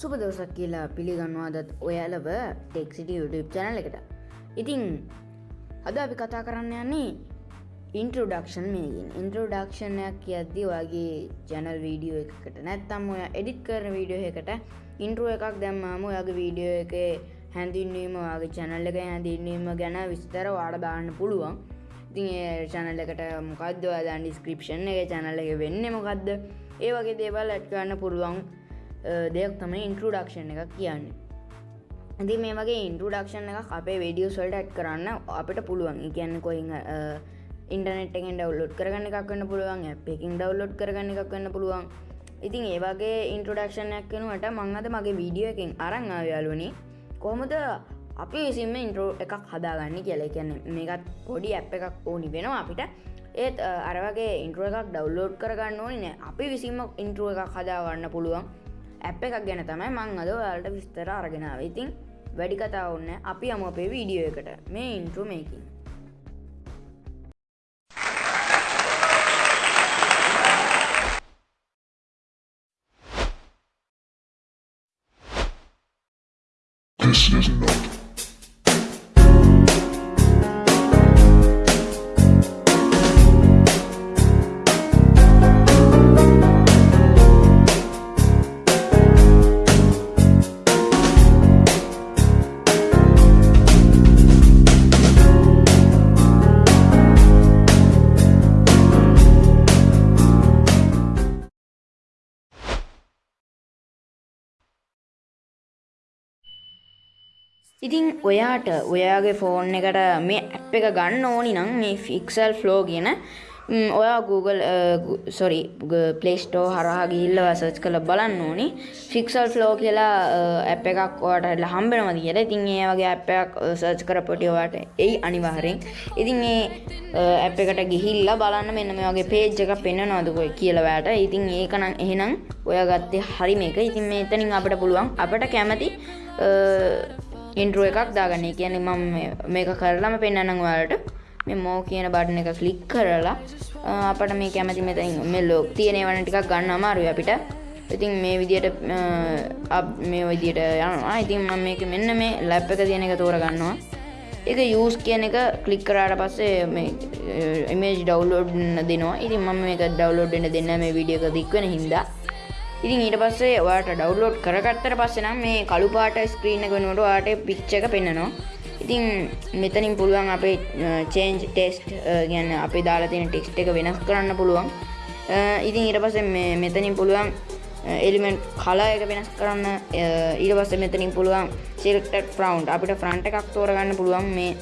සුප දවසක් කියලා පිළිගන්නවාදත් ඔයාලව ටෙක්සිට YouTube චැනල එකට. ඉතිං අද අපි කතා කරන්න යන්නේ ඉන්ට්‍රඩක්ෂන් මේකින්. ඉන්ට්‍රඩක්ෂණයක් කියද්දි වගේ ජැනල් වීඩියෝ එකකට. නැත්තම් ඔය එඩිත් කරන වීඩියෝ එකට ඉන්ට්‍රුව එකක් දැම්මාම ඔයාගේ වීඩියෝ එක හැඳින්වීම වගේ චැනල් එක හැඳින්වීම ගැන විස්තර වාඩ දාන්න පුළුවන්. ඉතින් චැනල් එකට මොකක්ද දන් ඩිස්ක්‍රපෂන් එක චැනල එක වෙන්න මොකක්ද ඒ වගේ දේවල් ඇට්කන්න පුළුවන්. දෙයක් තමයි ඉන්ට්‍රඩක්ෂන් එක කියන්නේ. ඇති මේ වගේ ඉන්ට්‍රඩක්ෂන් එක අපේ වීඩියෝ සොල්ට ඇට් කරන්න අපිට පුළුවන්. කියන්න කොයි ඉන්ටනෙට් එකෙන් ඩවලෝඩ් කරගන්න එකක් වන්න පුළුවන් එකින් ඩවලෝඩ් කරගන්න එකක් වන්න පුළුවන්. ඉතින් ඒවගේ ඉන්ට්‍රඩක්ෂණයක් වෙනුවට මංහද මගේ වීඩියෝ එකින් අරං ආයාලුවනි කොහොමද අපි විසිම ඉන්ට්‍රෝ එකක් හදාගන්න කියලා. කියන්න මේකත් පොඩි ඇප් එකක් ඕනි වෙනවා අපිට. ඒත් අරවගේ ඉන්ට්‍ර එකක් ඩව්ලෝඩ් කරගන්න ඕනි නෑ. අපි විසිම ඉන්ට්‍රුව එකක් හදාගන්න පුළුවන්. ඇප් එකක් ගැන තමයි මං අද ඔයාලට විස්තර අරගෙනාව ඉතින් වැඩි කතා ඔන්න අපි අම අපේ වීඩියෝ එකට. මේ ඉන්ට්‍රු මේකින්. This is not ඉතින් ඔයාට ඔයාගේ ෆෝන් එකට මේ ඇප් එක ගන්න ඕනි නම් මේ ෆික්සල් ෆ්ලෝ කියන ඔයා Google සොරි පලේස්ටෝ හරහා ගිහිල්ල සච් කළ බලන්න ඕනි. ෆික්සල් ෆ්ලෝ කියලා ඇප් එකක් ඔයාට හම්බෙනම කියලා. ඉතින් ඒ වගේ ඇප් එකක් සර්ච් කරපොටි ඔයාට එයි අනිවාර්යෙන්. ඉතින් ඒ ඇප් එකට ගිහිල්ලා බලන්න මෙන්න මේ වගේ පේජ් එකක් පෙන්වනවද කොයි කියලා ඔයාට. ඉතින් ඒක නම් එහෙනම් ඔයා ගත්තේ හරි මේක ඉතින් මේ එතනින් අපිට පුළුවන් අපිට කැමති ඉන්ට්‍රුව එකක් දාගන්න. කියන්නේ මම මේක කරලාම පෙන්න්නනම් වලට මේ මෝ කියන බටන එක ෆ්ලික් කරලා අපට මේ කැමති මෙතැන් මේ ලෝක් තියනේ වන ටිකක් ගන්න අමාරුව අපිට. ඉතින් මේ විදියට මේ විදියට යනවා. ඉතින් මම මේක මෙන්න මේ ලැප් එක තියෙන එක තෝරගන්නවා. එක යස් කියන එක කලික් කරාට පස්සේ මේ ඉමේජ් ඩවලෝඩ් දෙනවා. ඉතින් මම මේක ඩවලෝඩ්න දෙන්න මේ විඩියක දික්වෙන හින්දා. ඉතින් ඊට පස්සේ ඔයාට ඩව්ලෝඩ් කරගත්තර පස්සේ නම් මේ කළු පාට ස්ක්‍රීන් එක වෙනකොට ඔයාට පිච් එක පෙන්වනවා. ඉතින් මෙතනින් පුළුවන් අපේ චේන්ජ් ටෙස්ට් කියන්නේ අපේ දාලා තියෙන ටෙක්ස්ට් එක වෙනස් කරන්න පුළුවන්. ඉතින් ඊට පස්සේ මේ මෙතනින් පුළුවන් එලිමෙන්ට් කලර් එක වෙනස් කරන්න ඊට පස්සේ මෙතනින් පුළුවන් selected front අපිට front එකක් තෝරගන්න පුළුවන් මේ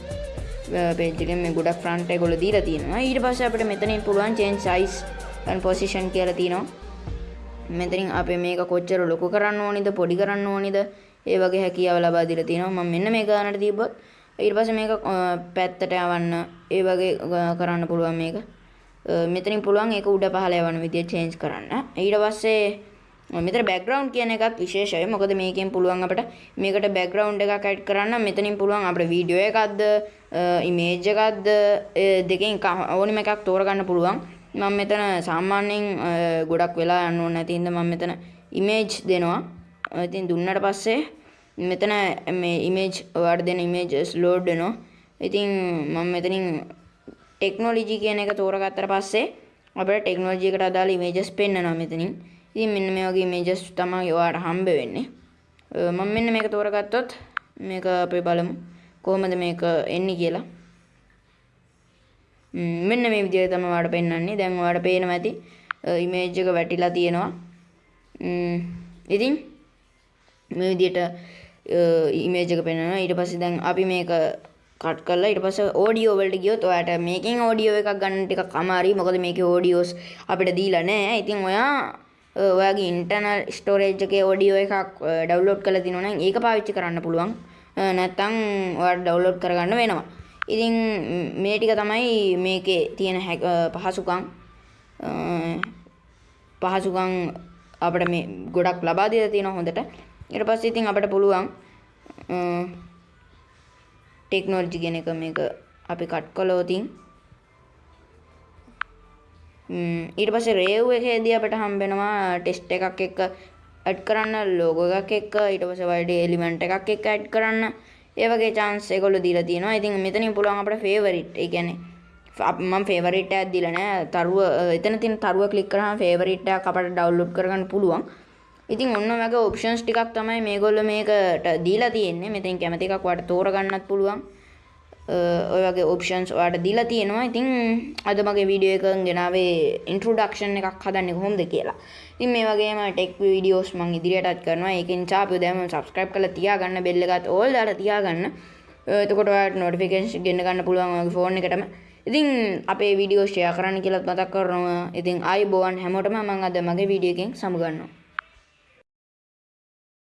පේජ් එකෙන් මේ ගොඩක් front එක වල දීලා තියෙනවා. ඊට පස්සේ අපිට මෙතනින් පුළුවන් change size and position කියලා තියෙනවා. මෙතනින් අපේ මේක කොච්චර ලොකු කරන්න ඕනිද පොඩි කරන්න ඕනිද? ඒ වගේ හැකියාව ලබා දීලා තියෙනවා මම මෙන්න මේ ගානට තිබ්බොත් ඊට පස්සේ මේක පැත්තට යවන්න. ඒ වගේ කරන්න පුළුවන් මේක. මෙතනින් පුළුවන් ඒක උඩ පහළ යවන විදිය චේන්ජ් කරන්න. ඊට පස්සේ මෙතන බෑග්ග්‍රවුන්ඩ් කියන එකත් විශේෂයි. මොකද මේකෙන් පුළුවන් අපිට මේකට බෑග්ග්‍රවුන්ඩ් එකක් ඇඩ් කරන්න. මෙතනින් පුළුවන් අපිට වීඩියෝ එකක්ද ඉමේජ් එකක්ද දෙකෙන් ඕනිම එකක් තෝරගන්න පුළුවන්. මම මෙතන සාමාන්‍යයෙන් ගොඩක් වෙලා යන්න ඕනේ නැති හින්දා මම මෙතන ඉමේජ් දෙනවා. ඉතින් දුන්නට පස්සේ මෙතන මේ ඉමේජ් ඔයාලට දෙන ඉමේජස් ලෝඩ් වෙනවා. ඉතින් මම මෙතනින් ටෙක්නොලොජි කියන එක තෝරගත්තට පස්සේ අපිට ටෙක්නොලොජි එකට අදාළ ඉමේජස් පෙන්වනවා මෙතනින්. ඉතින් මෙන්න මේ වගේ ඉමේජස් තමයි ඔයාලට හම්බ වෙන්නේ. මම මෙන්න මේක තෝරගත්තොත් මේක අපි බලමු කොහොමද මේක එන්නේ කියලා. මෙන්න මේ විදිහට තමයි ඔයාලට පෙන්වන්නේ. දැන් ඔයාලට පේනවා ඇති ඉමේජ් එක වැටිලා තියෙනවා. ඉතින් මේ විදිහට ඉමේජ් එක පෙන්වනවා. ඊට පස්සේ දැන් අපි මේක කට් කරලා ඊට පස්සේ ඔඩියෝ වලට ගියොත් ඔයාට මේකෙන් ඔඩියෝ එකක් ගන්න ටිකක් අමාරුයි. මොකද මේකේ ඔඩියෝස් අපිට දීලා නැහැ. ඉතින් ඔයා ඔයාගේ ඉන්ටර්නල් ස්ටෝරේජ් එකේ ඔඩියෝ එකක් ඩවුන්ලෝඩ් කරලා තියෙනවා නම් ඒක පාවිච්චි කරන්න පුළුවන්. නැත්නම් ඔයාට ඩවුන්ලෝඩ් කරගන්න වෙනවා. ඉතින් මේ ටික තමයි මේකේ තියෙන පහසුකම්. පහසුකම් අපිට මේ ගොඩක් ලබා දීලා තියෙනවා හොඳට. ඊට පස්සේ ඉතින් අපිට පුළුවන් ටෙක්නොලොජි කියන එක මේක අපි කට් කළොත් ඊට පස්සේ රේව් එකේදී අපිට හම්බ වෙනවා ටෙස්ට් එකක් එක්ක ඇඩ් කරන්න ලෝගෝ එකක් එක්ක ඊට පස්සේ ඔයාලට එලිමන්ට් එකක් එක්ක ඇඩ් කරන්න. ඒ වගේ chance ඒගොල්ලෝ දීලා තියෙනවා. ඉතින් මෙතනින් පුළුවන් අපිට favorite ඒ කියන්නේ මම ෆේවරිට් එකක් දීලා නෑ. තරුව එතන තියෙන තරුව ක්ලික් කරාම favorite එකක් අපිට download කරගන්න පුළුවන්. ඉතින් ඔන්න වගේ ඔප්ෂන්ස් ටිකක් තමයි මේගොල්ලෝ මේකට දීලා තියෙන්නේ. මෙතෙන් කැමති එකක් ඔයාලට තෝරගන්නත් පුළුවන්. ඔය වගේ ඔප්ෂන්ස් ඔයාලට දීලා තියෙනවා. ඉතින් අද මගේ වීඩියෝ එකෙන් ගෙනාවේ ඉන්ට්‍රොඩක්ෂන් එකක් හදන්නේ කොහොමද කියලා. ඉතින් මේ වගේම ටෙක් වීඩියෝස් මම ඉදිරියටත් කරනවා. ඒකෙන් චාපියෝ දැම්ම subscribe කරලා තියාගන්න bell එකත් all දාලා තියාගන්න. එතකොට ඔයාලට notification ගෙන්න ගන්න පුළුවන් ඔයාගේ ෆෝන් එකටම. ඉතින් අපේ වීඩියෝ ෂෙයා කරන්න කියලාත් මතක් කරනවා. ඉතින් ආයි බෝවන් හැමෝටම මම අද මගේ වීඩියෝ එකෙන් සමුගන්නවා.